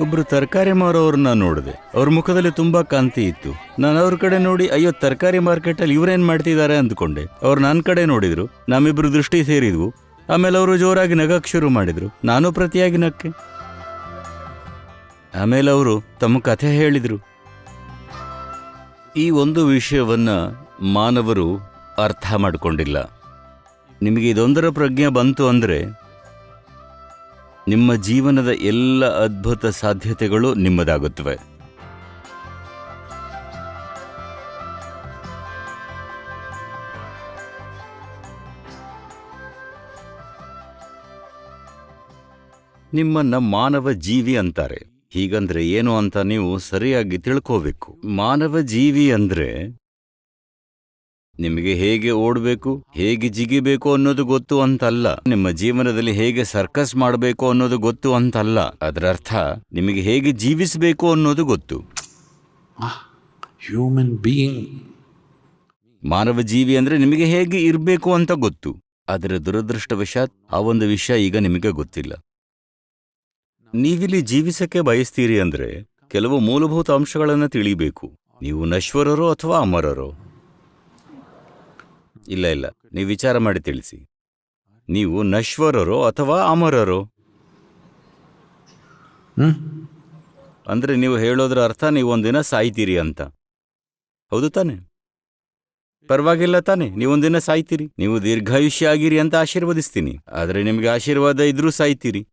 ಒಬ್ರು ತರಕಾರಿ ಮಾರೋರನ್ನ ನೋಡಿದೆ. ಅವ್ರ ಮುಖದಲ್ಲಿ ತುಂಬಾ ಕಾಂತಿ ಇತ್ತು. ನಾನು ಅವ್ರ ಕಡೆ ನೋಡಿ, ಅಯ್ಯೋ, ತರಕಾರಿ ಮಾರ್ಕೆಟ್ ಅಲ್ಲಿ ಇವ್ರೇನ್ ಮಾಡ್ತಿದ್ದಾರೆ ಅಂದ್ಕೊಂಡೆ. ಅವ್ರು ನನ್ನ ಕಡೆ ನೋಡಿದ್ರು. ನಮ್ಮಿಬ್ರು ದೃಷ್ಟಿ ಸೇರಿದ್ವು. ಆಮೇಲೆ ಅವರು ಜೋರಾಗಿ ನಗಕ್ ಶುರು ಮಾಡಿದ್ರು. ನಾನು ಪ್ರತಿಯಾಗಿ ನಕ್ಕೆ ಆಮೇಲೆ ಅವರು ತಮ್ಮ ಕಥೆ ಹೇಳಿದ್ರು. ಈ ಒಂದು ವಿಷಯವನ್ನ ಮಾನವರು ಅರ್ಥ ಮಾಡಿಕೊಂಡಿಲ್ಲ. ನಿಮಗೆ ಇದೊಂದರ ಪ್ರಜ್ಞೆ ಬಂತು ಅಂದ್ರೆ ನಿಮ್ಮ ಜೀವನದ ಎಲ್ಲ ಅದ್ಭುತ ಸಾಧ್ಯತೆಗಳು ನಿಮ್ಮದಾಗುತ್ತವೆ. ನಿಮ್ಮನ್ನ ಮಾನವ ಜೀವಿ ಅಂತಾರೆ. ಹೀಗಂದ್ರೆ ಏನು ಅಂತ ನೀವು ಸರಿಯಾಗಿ ತಿಳ್ಕೋಬೇಕು. ಮಾನವ ಜೀವಿ ಅಂದ್ರೆ ನಿಮಗೆ ಹೇಗೆ ಓಡಬೇಕು ಹೇಗೆ ಜಿಗಿಬೇಕು ಅನ್ನೋದು ಗೊತ್ತು ಅಂತಲ್ಲ. ನಿಮ್ಮ ಜೀವನದಲ್ಲಿ ಹೇಗೆ ಸರ್ಕಸ್ ಮಾಡಬೇಕು ಅನ್ನೋದು ಗೊತ್ತು ಅಂತಲ್ಲ. ಅದರ ಅರ್ಥ ನಿಮಗೆ ಹೇಗೆ ಜೀವಿಸಬೇಕು ಅನ್ನೋದು ಗೊತ್ತು. ಹ್ಯೂಮನ್ ಬೀಯಿಂಗ್ ಮಾನವ ಜೀವಿ ಅಂದ್ರೆ ನಿಮಗೆ ಹೇಗೆ ಇರಬೇಕು ಅಂತ ಗೊತ್ತು. ಆದರೆ ದುರದೃಷ್ಟವಶಾತ್ ಆ ಒಂದು ವಿಷಯ ಈಗ ನಿಮಗೆ ಗೊತ್ತಿಲ್ಲ. ನೀವಿಲ್ಲಿ ಜೀವಿಸಕ್ಕೆ ಬಯಸ್ತೀರಿ ಅಂದ್ರೆ ಕೆಲವು ಮೂಲಭೂತ ಅಂಶಗಳನ್ನು ತಿಳಿಬೇಕು. ನೀವು ನಶ್ವರರೋ ಅಥವಾ ಅಮರರೋ. ಇಲ್ಲ ಇಲ್ಲ. ನೀವು ವಿಚಾರ ಮಾಡಿ ತಿಳಿಸಿ. ನೀವು ನಶ್ವರರೋ ಅಥವಾ ಅಮರರೋ? ಹ್ಮ್? ಅಂದ್ರೆ ನೀವು ಹೇಳೋದ್ರ ಅರ್ಥ ನೀವು ಒಂದಿನ ಸಾಯ್ತೀರಿ ಅಂತ. ಹೌದು ತಾನೆ? ಪರವಾಗಿಲ್ಲ ತಾನೆ ನೀವೊಂದಿನ ಸಾಯ್ತೀರಿ. ನೀವು ದೀರ್ಘಾಯುಷ್ಯ ಆಗಿರಿ ಅಂತ ಆಶೀರ್ವದಿಸ್ತೀನಿ. ಆದ್ರೆ ನಿಮಗೆ ಆಶೀರ್ವಾದ ಇದ್ರೂ ಸಾಯ್ತೀರಿ.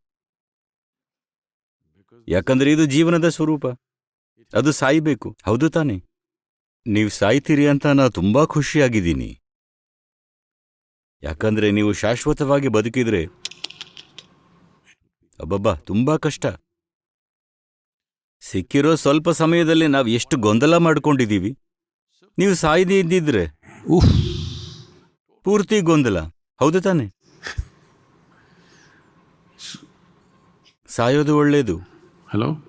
ಯಾಕಂದ್ರೆ ಇದು ಜೀವನದ ಸ್ವರೂಪ. ಅದು ಸಾಯ್ಬೇಕು. ಹೌದು ತಾನೆ? ನೀವು ಸಾಯ್ತೀರಿ ಅಂತ ನಾ ತುಂಬಾ ಖುಷಿಯಾಗಿದ್ದೀನಿ. ಯಾಕಂದ್ರೆ ನೀವು ಶಾಶ್ವತವಾಗಿ ಬದುಕಿದ್ರೆ ಅಬ್ಬಬ್ಬಾ ತುಂಬಾ ಕಷ್ಟ. ಸಿಕ್ಕಿರೋ ಸ್ವಲ್ಪ ಸಮಯದಲ್ಲಿ ನಾವು ಎಷ್ಟು ಗೊಂದಲ ಮಾಡ್ಕೊಂಡಿದೀವಿ. ನೀವು ಸಾಯದೇ ಇದ್ದಿದ್ರೆ. ಊಹ್ ಪೂರ್ತಿ ಗೊಂದಲ. ಹೌದು ತಾನೆ? ಸಾಯೋದು ಒಳ್ಳೇದು. ಹಲೋ?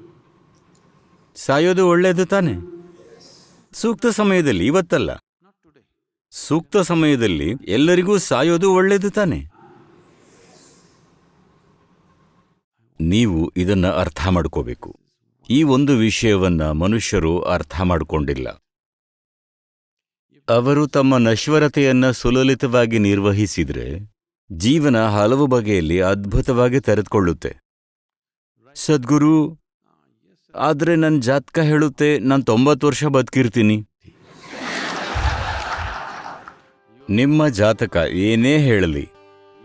ಸಾಯೋದು ಒಳ್ಳೇದು ತಾನೆ? ಸೂಕ್ತ ಸಮಯದಲ್ಲಿ ಇವತ್ತಲ್ಲ. ಸೂಕ್ತ ಸಮಯದಲ್ಲಿ ಎಲ್ಲರಿಗೂ ಸಾಯೋದು ಒಳ್ಳೆಯದು ತಾನೆ? ನೀವು ಇದನ್ನ ಅರ್ಥ ಮಾಡ್ಕೋಬೇಕು. ಈ ಒಂದು ವಿಷಯವನ್ನ ಮನುಷ್ಯರು ಅರ್ಥ ಮಾಡಿಕೊಂಡಿಲ್ಲ. ಅವರು ತಮ್ಮ ನಶ್ವರತೆಯನ್ನ ಸುಲಲಿತವಾಗಿ ನಿರ್ವಹಿಸಿದ್ರೆ ಜೀವನ ಹಲವು ಬಗೆಯಲ್ಲಿ ಅದ್ಭುತವಾಗಿ ತೆರೆದುಕೊಳ್ಳುತ್ತೆ. ಸದ್ಗುರು, ಆದ್ರೆ ನನ್ನ ಜಾತಕ ಹೇಳುತ್ತೆ, ನಾನು ತೊಂಬತ್ತು ವರ್ಷ ಬದುಕಿರ್ತೀನಿ. ನಿಮ್ಮ ಜಾತಕ ಏನೇ ಹೇಳಲಿ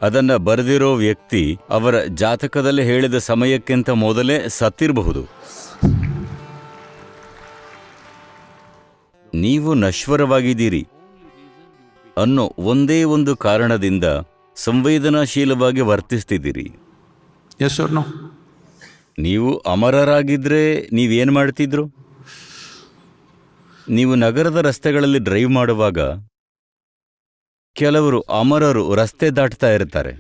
ಅದನ್ನ ಬರೆದಿರೋ ವ್ಯಕ್ತಿ ಅವರ ಜಾತಕದಲ್ಲಿ ಹೇಳಿದ ಸಮಯಕ್ಕಿಂತ ಮೊದಲೇ ಸತ್ತಿರಬಹುದು. ನೀವು ನಶ್ವರವಾಗಿದ್ದೀರಿ ಅನ್ನೋ ಒಂದೇ ಒಂದು ಕಾರಣದಿಂದ ಸಂವೇದನಾಶೀಲವಾಗಿ ವರ್ತಿಸ್ತಿದ್ದೀರಿ? ನೀವು ಅಮರರಾಗಿದ್ರೆ ನೀವೇನು ಮಾಡ್ತಿದ್ರು? ನೀವು ನಗರದ ರಸ್ತೆಗಳಲ್ಲಿ ಡ್ರೈವ್ ಮಾಡುವಾಗ ಕೆಲವರು ಅಮರರು ರಸ್ತೆ ದಾಟ್ತಾ ಇರ್ತಾರೆ.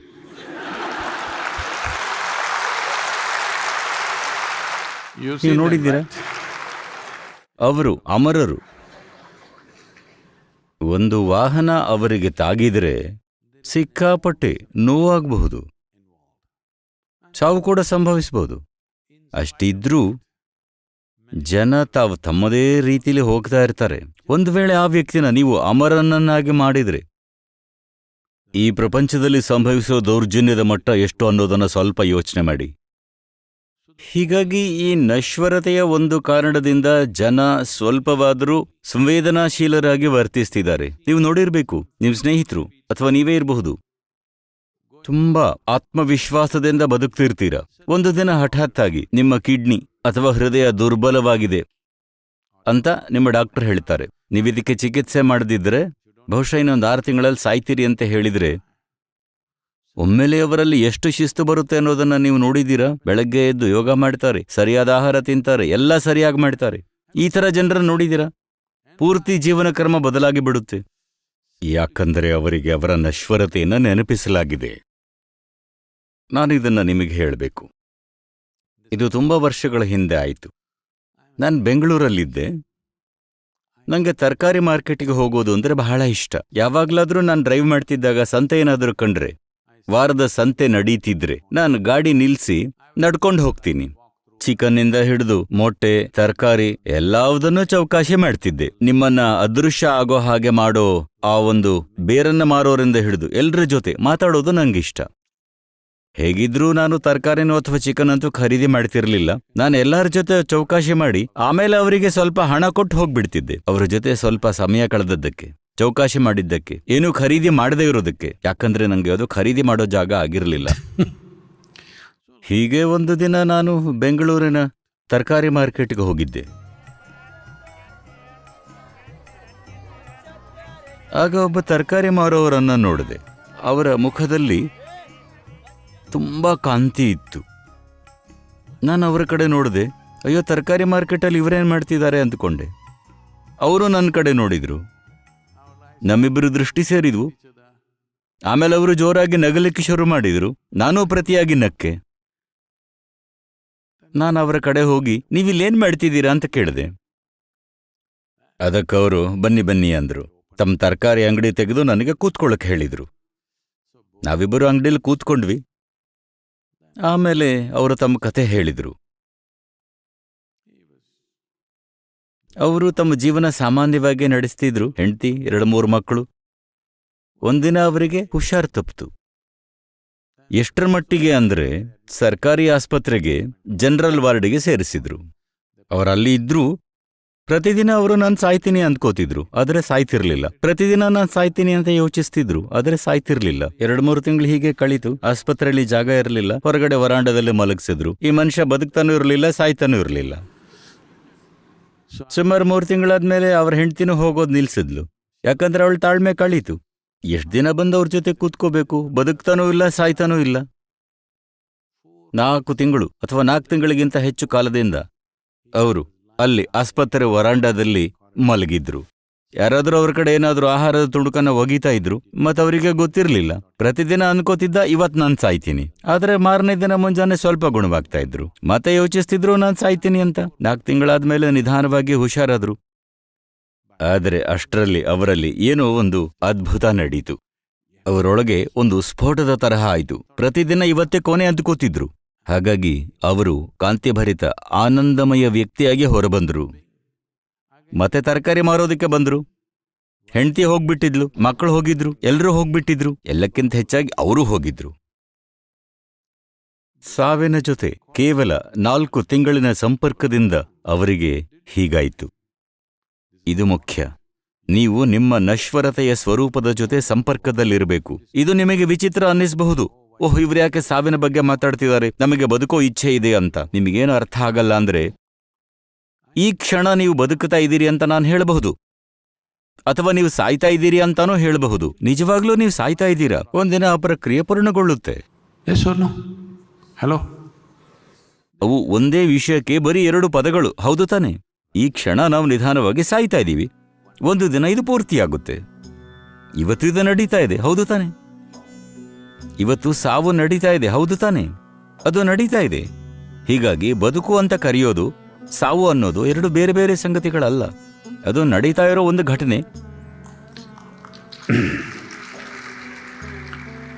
ನೀವು ನೋಡಿದ್ದೀರಾ? ಅವರು ಅಮರರು. ಒಂದು ವಾಹನ ಅವರಿಗೆ ತಾಗಿದ್ರೆ ಸಿಕ್ಕಾಪಟ್ಟೆ ನೋವಾಗಬಹುದು. ಸಾವು ಕೂಡ ಸಂಭವಿಸಬಹುದು. ಅಷ್ಟಿದ್ರೂ ಜನ ತಾವು ತಮ್ಮದೇ ರೀತಿಯಲ್ಲಿ ಹೋಗ್ತಾ ಇರ್ತಾರೆ. ಒಂದು ವೇಳೆ ಆ ವ್ಯಕ್ತಿನ ನೀವು ಅಮರನನ್ನಾಗಿ ಮಾಡಿದ್ರೆ ಈ ಪ್ರಪಂಚದಲ್ಲಿ ಸಂಭವಿಸೋ ದೌರ್ಜನ್ಯದ ಮಟ್ಟ ಎಷ್ಟು ಅನ್ನೋದನ್ನ ಸ್ವಲ್ಪ ಯೋಚನೆ ಮಾಡಿ. ಹೀಗಾಗಿ ಈ ನಶ್ವರತೆಯ ಒಂದು ಕಾರಣದಿಂದ ಜನ ಸ್ವಲ್ಪವಾದರೂ ಸಂವೇದನಾಶೀಲರಾಗಿ ವರ್ತಿಸ್ತಿದ್ದಾರೆ. ನೀವು ನೋಡಿರಬೇಕು ನಿಮ್ಮ ಸ್ನೇಹಿತರು, ಅಥವಾ ನೀವೇ ಇರಬಹುದು. ತುಂಬಾ ಆತ್ಮವಿಶ್ವಾಸದಿಂದ ಬದುಕ್ತಿರ್ತೀರ. ಒಂದು ದಿನ ಹಠಾತ್ತಾಗಿ ನಿಮ್ಮ ಕಿಡ್ನಿ ಅಥವಾ ಹೃದಯ ದುರ್ಬಲವಾಗಿದೆ ಅಂತ ನಿಮ್ಮ ಡಾಕ್ಟರ್ ಹೇಳ್ತಾರೆ. ನೀವಿದಕ್ಕೆ ಚಿಕಿತ್ಸೆ ಮಾಡದಿದ್ರೆ ಬಹುಶಃ ಇನ್ನೊಂದು ಆರು ತಿಂಗಳಲ್ಲಿ ಸಾಯ್ತೀರಿ ಅಂತ ಹೇಳಿದ್ರೆ ಒಮ್ಮೆಲೆ ಅವರಲ್ಲಿ ಎಷ್ಟು ಶಿಸ್ತು ಬರುತ್ತೆ ಅನ್ನೋದನ್ನು ನೀವು ನೋಡಿದ್ದೀರಾ? ಬೆಳಗ್ಗೆ ಎದ್ದು ಯೋಗ ಮಾಡ್ತಾರೆ, ಸರಿಯಾದ ಆಹಾರ ತಿಂತಾರೆ, ಎಲ್ಲ ಸರಿಯಾಗಿ ಮಾಡ್ತಾರೆ. ಈ ತರ ಜನರನ್ನು ನೋಡಿದ್ದೀರಾ? ಪೂರ್ತಿ ಜೀವನ ಕ್ರಮ ಬದಲಾಗಿ ಬಿಡುತ್ತೆ. ಯಾಕಂದರೆ ಅವರಿಗೆ ಅವರ ನಶ್ವರತೆಯನ್ನು ನೆನಪಿಸಲಾಗಿದೆ. ನಾನು ಇದನ್ನು ನಿಮಗೆ ಹೇಳಬೇಕು. ಇದು ತುಂಬಾ ವರ್ಷಗಳ ಹಿಂದೆ ಆಯಿತು. ನಾನು ಬೆಂಗಳೂರಲ್ಲಿದ್ದೆ. ನನಗೆ ತರಕಾರಿ ಮಾರ್ಕೆಟಿಗೆ ಹೋಗೋದು ಅಂದ್ರೆ ಬಹಳ ಇಷ್ಟ. ಯಾವಾಗ್ಲಾದ್ರೂ ನಾನು ಡ್ರೈವ್ ಮಾಡ್ತಿದ್ದಾಗ ಸಂತೆ ಏನಾದರೂ ಕಂಡ್ರೆ, ವಾರದ ಸಂತೆ ನಡೀತಿದ್ರೆ ನಾನು ಗಾಡಿ ನಿಲ್ಸಿ ನಡ್ಕೊಂಡು ಹೋಗ್ತೀನಿ. ಚಿಕನ್ನಿಂದ ಹಿಡಿದು ಮೊಟ್ಟೆ, ತರಕಾರಿ ಎಲ್ಲಾವುದನ್ನೂ ಚೌಕಾಶಿ ಮಾಡ್ತಿದ್ದೆ. ನಿಮ್ಮನ್ನ ಅದೃಶ್ಯ ಆಗೋ ಹಾಗೆ ಮಾಡೋ ಆ ಒಂದು ಬೇರನ್ನ ಮಾರೋರಿಂದ ಹಿಡಿದು ಎಲ್ರ ಜೊತೆ ಮಾತಾಡೋದು ನಂಗಿಷ್ಟ. ಹೇಗಿದ್ರೂ ನಾನು ತರಕಾರಿನೂ ಅಥವಾ ಚಿಕನ್ ಅಂತೂ ಖರೀದಿ ಮಾಡ್ತಿರ್ಲಿಲ್ಲ. ನಾನು ಎಲ್ಲರ ಜೊತೆ ಚೌಕಾಶಿ ಮಾಡಿ ಆಮೇಲೆ ಅವರಿಗೆ ಸ್ವಲ್ಪ ಹಣ ಕೊಟ್ಟು ಹೋಗ್ಬಿಡ್ತಿದ್ದೆ. ಅವರ ಜೊತೆ ಸ್ವಲ್ಪ ಸಮಯ ಕಳೆದದ್ದಕ್ಕೆ, ಚೌಕಾಶಿ ಮಾಡಿದ್ದಕ್ಕೆ, ಏನೂ ಖರೀದಿ ಮಾಡದೇ ಇರೋದಕ್ಕೆ. ಯಾಕಂದ್ರೆ ನಂಗೆ ಅದು ಖರೀದಿ ಮಾಡೋ ಜಾಗ ಆಗಿರಲಿಲ್ಲ. ಹೀಗೆ ಒಂದು ದಿನ ನಾನು ಬೆಂಗಳೂರಿನ ತರಕಾರಿ ಮಾರ್ಕೆಟ್ಗೆ ಹೋಗಿದ್ದೆ. ಆಗ ಒಬ್ಬ ತರಕಾರಿ ಮಾರೋವರನ್ನ ನೋಡಿದೆ. ಅವರ ಮುಖದಲ್ಲಿ ತುಂಬಾ ಕಾಂತಿ ಇತ್ತು. ನಾನು ಅವರ ಕಡೆ ನೋಡಿದೆ, ಅಯ್ಯೋ ತರಕಾರಿ ಮಾರ್ಕೆಟಲ್ಲಿ ಇವರೇನು ಮಾಡ್ತಿದ್ದಾರೆ ಅಂದ್ಕೊಂಡೆ. ಅವರು ನನ್ನ ಕಡೆ ನೋಡಿದರು. ನಮ್ಮಿಬ್ಬರು ದೃಷ್ಟಿ ಸೇರಿದ್ವು. ಆಮೇಲೆ ಅವರು ಜೋರಾಗಿ ನಗಲಿಕ್ಕೆ ಶುರು ಮಾಡಿದರು. ನಾನು ಪ್ರತಿಯಾಗಿ ನಕ್ಕೆ. ನಾನು ಅವರ ಕಡೆ ಹೋಗಿ, ನೀವಿಲ್ಲೇನು ಮಾಡ್ತಿದ್ದೀರಾ ಅಂತ ಕೇಳಿದೆ. ಅದಕ್ಕವರು ಬನ್ನಿ ಬನ್ನಿ ಅಂದರು. ತಮ್ಮ ತರಕಾರಿ ಅಂಗಡಿ ತೆಗೆದು ನನಗೆ ಕೂತ್ಕೊಳ್ಳಕ್ಕೆ ಹೇಳಿದರು. ನಾವಿಬ್ಬರು ಅಂಗಡಿಯಲ್ಲಿ ಕೂತ್ಕೊಂಡ್ವಿ. ಆಮೇಲೆ ಅವರು ತಮ್ಮ ಕಥೆ ಹೇಳಿದರು. ಅವರು ತಮ್ಮ ಜೀವನ ಸಾಮಾನ್ಯವಾಗಿ ನಡೆಸ್ತಿದ್ರು. ಹೆಂಡತಿ, ಎರಡು ಮೂರು ಮಕ್ಕಳು. ಒಂದಿನ ಅವರಿಗೆ ಹುಷಾರ್ ತಪ್ಪಿತು. ಎಷ್ಟರ ಮಟ್ಟಿಗೆ ಅಂದ್ರೆ ಸರ್ಕಾರಿ ಆಸ್ಪತ್ರೆಗೆ ಜನರಲ್ ವಾರ್ಡ್ಗೆ ಸೇರಿಸಿದ್ರು. ಅವರಲ್ಲಿ ಇದ್ರೂ ಪ್ರತಿದಿನ ಅವರು ನಾನು ಸಾಯ್ತೀನಿ ಅಂದ್ಕೋತಿದ್ರು, ಆದ್ರೆ ಸಾಯ್ತಿರ್ಲಿಲ್ಲ. ಪ್ರತಿದಿನ ನಾನು ಸಾಯ್ತೀನಿ ಅಂತ ಯೋಚಿಸ್ತಿದ್ರು, ಆದ್ರೆ ಸಾಯ್ತಿರ್ಲಿಲ್ಲ. ಎರಡ್ ಮೂರು ತಿಂಗಳು ಹೀಗೆ ಕಳಿತು, ಆಸ್ಪತ್ರೆಯಲ್ಲಿ ಜಾಗ ಇರಲಿಲ್ಲ, ಹೊರಗಡೆ ವರಾಂಡದಲ್ಲಿ ಮಲಗಿಸಿದ್ರು. ಈ ಮನುಷ್ಯ ಬದುಕ್ತಾನೂ ಇರಲಿಲ್ಲ, ಸಾಯ್ತಾನೂ ಇರಲಿಲ್ಲ. ಸುಮಾರು ಮೂರು ತಿಂಗಳಾದ್ಮೇಲೆ ಅವ್ರ ಹೆಂಡ್ತಿನೂ ಹೋಗೋದು ನಿಲ್ಸಿದ್ಲು. ಯಾಕಂದ್ರೆ ಅವಳು ತಾಳ್ಮೆ ಕಳೀತು. ಎಷ್ಟ್ ದಿನ ಬಂದು ಅವ್ರ ಜೊತೆ ಕೂತ್ಕೋಬೇಕು? ಬದುಕ್ತಾನೂ ಇಲ್ಲ, ಸಾಯ್ತಾನೂ ಇಲ್ಲ. ನಾಲ್ಕು ತಿಂಗಳು, ಅಥವಾ ನಾಲ್ಕು ತಿಂಗಳಿಗಿಂತ ಹೆಚ್ಚು ಕಾಲದಿಂದ, ಅವರು ಅಲ್ಲಿ ಆಸ್ಪತ್ರೆ ವರಾಂಡದಲ್ಲಿ ಮಲಗಿದ್ರು. ಯಾರಾದ್ರೂ ಅವ್ರ ಕಡೆ ಏನಾದ್ರೂ ಆಹಾರದ ತುಣುಕನ್ನ ಒಗಿತಾ ಇದ್ರು ಮತ್ತವರಿಗೆ ಗೊತ್ತಿರ್ಲಿಲ್ಲ. ಪ್ರತಿದಿನ ಅನ್ಕೋತಿದ್ದ ಇವತ್ ನಾನ್ ಸಾಯ್ತೀನಿ. ಆದ್ರೆ ಮಾರನೇ ದಿನ ಮುಂಜಾನೆ ಸ್ವಲ್ಪ ಗುಣವಾಗ್ತಾ ಇದ್ರು. ಮತ್ತೆ ಯೋಚಿಸ್ತಿದ್ರು ನಾನ್ ಸಾಯ್ತೀನಿ ಅಂತ. ನಾಲ್ಕು ತಿಂಗಳಾದ್ಮೇಲೆ ನಿಧಾನವಾಗಿ ಹುಷಾರಾದ್ರು. ಆದರೆ ಅಷ್ಟರಲ್ಲಿ ಅವರಲ್ಲಿ ಏನೋ ಒಂದು ಅದ್ಭುತ ನಡೀತು. ಅವರೊಳಗೆ ಒಂದು ಸ್ಫೋಟದ ತರಹ ಆಯಿತು. ಪ್ರತಿದಿನ ಇವತ್ತೇ ಕೊನೆ ಅಂದ್ಕೋತಿದ್ರು ಹಾಗಾಗಿ ಅವರು ಕಾಂತಿಭರಿತ, ಆನಂದಮಯ ವ್ಯಕ್ತಿಯಾಗಿ ಹೊರಬಂದ್ರು. ಮತ್ತೆ ತರಕಾರಿ ಮಾರೋದಕ್ಕೆ ಬಂದ್ರು. ಹೆಂಡತಿ ಹೋಗ್ಬಿಟ್ಟಿದ್ಲು, ಮಕ್ಕಳು ಹೋಗಿದ್ರು ಎಲ್ಲರೂ ಹೋಗ್ಬಿಟ್ಟಿದ್ರು, ಎಲ್ಲಕ್ಕಿಂತ ಹೆಚ್ಚಾಗಿ ಅವರು ಹೋಗಿದ್ರು. ಸಾವಿನ ಜೊತೆ ಕೇವಲ ನಾಲ್ಕು ತಿಂಗಳಿನ ಸಂಪರ್ಕದಿಂದ ಅವರಿಗೆ ಹೀಗಾಯಿತು. ಇದು ಮುಖ್ಯ. ನೀವು ನಿಮ್ಮ ನಶ್ವರತೆಯ ಸ್ವರೂಪದ ಜೊತೆ ಸಂಪರ್ಕದಲ್ಲಿರಬೇಕು. ಇದು ನಿಮಗೆ ವಿಚಿತ್ರ ಅನ್ನಿಸಬಹುದು. ಓಹ್ ಇವ್ರು ಯಾಕೆ ಸಾವಿನ ಬಗ್ಗೆ ಮಾತಾಡ್ತಿದ್ದಾರೆ? ನಮಗೆ ಬದುಕೋ ಇಚ್ಛೆ ಇದೆ ಅಂತ. ನಿಮಗೇನು ಅರ್ಥ ಆಗಲ್ಲ ಅಂದ್ರೆ ಈ ಕ್ಷಣ ನೀವು ಬದುಕುತ್ತಾ ಇದ್ದೀರಿ ಅಂತ ನಾನು ಹೇಳಬಹುದು. ಅಥವಾ ನೀವು ಸಾಯ್ತಾ ಇದ್ದೀರಿ ಅಂತಾನೂ ಹೇಳಬಹುದು. ನಿಜವಾಗ್ಲೂ ನೀವು ಸಾಯ್ತಾ ಇದ್ದೀರಾ? ಒಂದಿನ ಆ ಪ್ರಕ್ರಿಯೆ ಪೂರ್ಣಗೊಳ್ಳುತ್ತೆ. ಹಲೋ? ಅವು ಒಂದೇ ವಿಷಯಕ್ಕೆ ಬರೀ ಎರಡು ಪದಗಳು. ಹೌದು ತಾನೆ? ಈ ಕ್ಷಣ ನಾವು ನಿಧಾನವಾಗಿ ಸಾಯ್ತಾ ಇದ್ದೀವಿ. ಒಂದು ದಿನ ಇದು ಪೂರ್ತಿಯಾಗುತ್ತೆ. ಇವತ್ತು ಇದು ನಡೀತಾ ಇದೆ. ಹೌದು ತಾನೆ? ಇವತ್ತು ಸಾವು ನಡೀತಾ ಇದೆ ಹೌದು ತಾನೆ? ಅದು ನಡೀತಾ ಇದೆ. ಹೀಗಾಗಿ ಬದುಕು ಅಂತ ಕರೆಯೋದು ಸಾವು ಅನ್ನೋದು ಎರಡು ಬೇರೆ ಬೇರೆ ಸಂಗತಿಗಳಲ್ಲ. ಅದು ನಡೀತಾ ಇರೋ ಒಂದು ಘಟನೆ.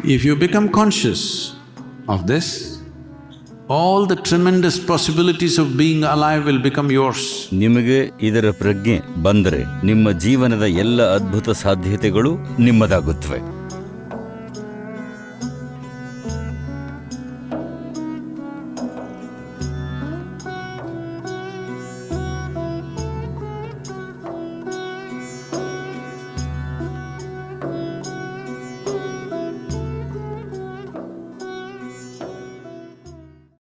If you become conscious of this all the tremendous possibilities of being alive will become yours ನಿಮಗೆ ಇದರ ಪ್ರಜ್ಞೆ ಬಂದರೆ ನಿಮ್ಮ ಜೀವನದ ಎಲ್ಲ ಅದ್ಭುತ ಸಾಧ್ಯತೆಗಳು ನಿಮ್ಮದಾಗುತ್ತವೆ.